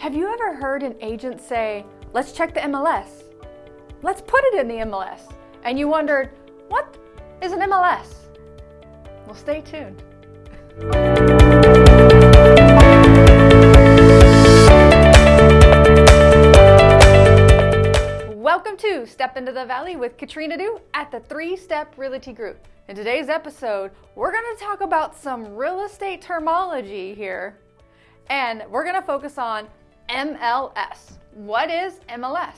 Have you ever heard an agent say, let's check the MLS? Let's put it in the MLS. And you wondered, what is an MLS? Well, stay tuned. Welcome to Step Into the Valley with Katrina Du at the Three Step Realty Group. In today's episode, we're going to talk about some real estate terminology here, and we're going to focus on MLS. What is MLS?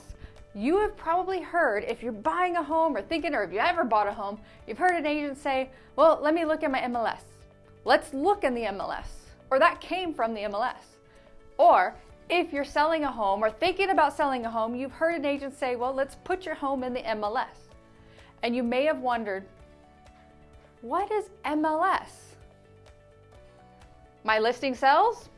You have probably heard, if you're buying a home or thinking, or if you ever bought a home, you've heard an agent say, well, let me look at my MLS. Let's look in the MLS. Or that came from the MLS. Or if you're selling a home or thinking about selling a home, you've heard an agent say, well, let's put your home in the MLS. And you may have wondered, what is MLS? My listing sells?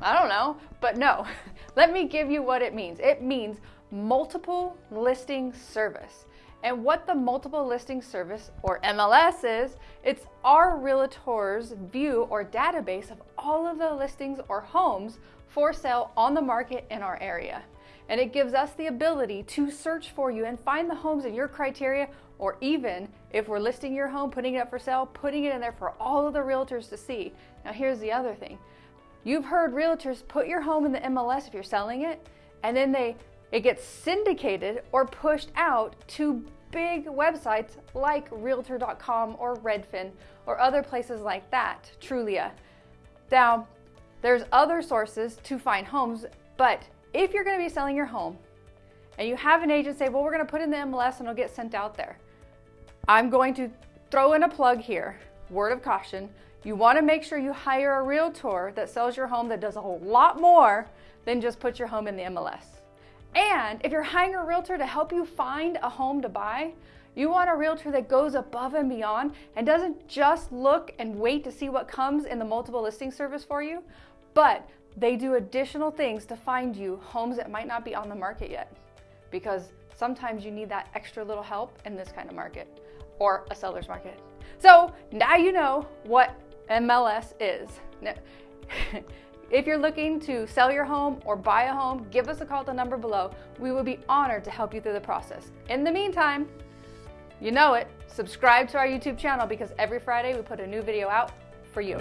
I don't know, but no. Let me give you what it means. It means multiple listing service. And what the multiple listing service or MLS is, it's our realtor's view or database of all of the listings or homes for sale on the market in our area. And it gives us the ability to search for you and find the homes in your criteria, or even if we're listing your home, putting it up for sale, putting it in there for all of the realtors to see. Now, here's the other thing You've heard realtors put your home in the MLS if you're selling it, and then they it gets syndicated or pushed out to big websites like realtor.com or Redfin or other places like that, Trulia. Now, there's other sources to find homes, but if you're going to be selling your home and you have an agent say, well, we're going to put in the MLS and it'll get sent out there. I'm going to throw in a plug here, word of caution. You want to make sure you hire a realtor that sells your home that does a whole lot more than just put your home in the MLS. And if you're hiring a realtor to help you find a home to buy, you want a realtor that goes above and beyond and doesn't just look and wait to see what comes in the multiple listing service for you, but they do additional things to find you homes that might not be on the market yet. Because sometimes you need that extra little help in this kind of market or a seller's market. So now you know what MLS is. if you're looking to sell your home or buy a home, give us a call at the number below. We would be honored to help you through the process. In the meantime, you know it, subscribe to our YouTube channel because every Friday we put a new video out for you.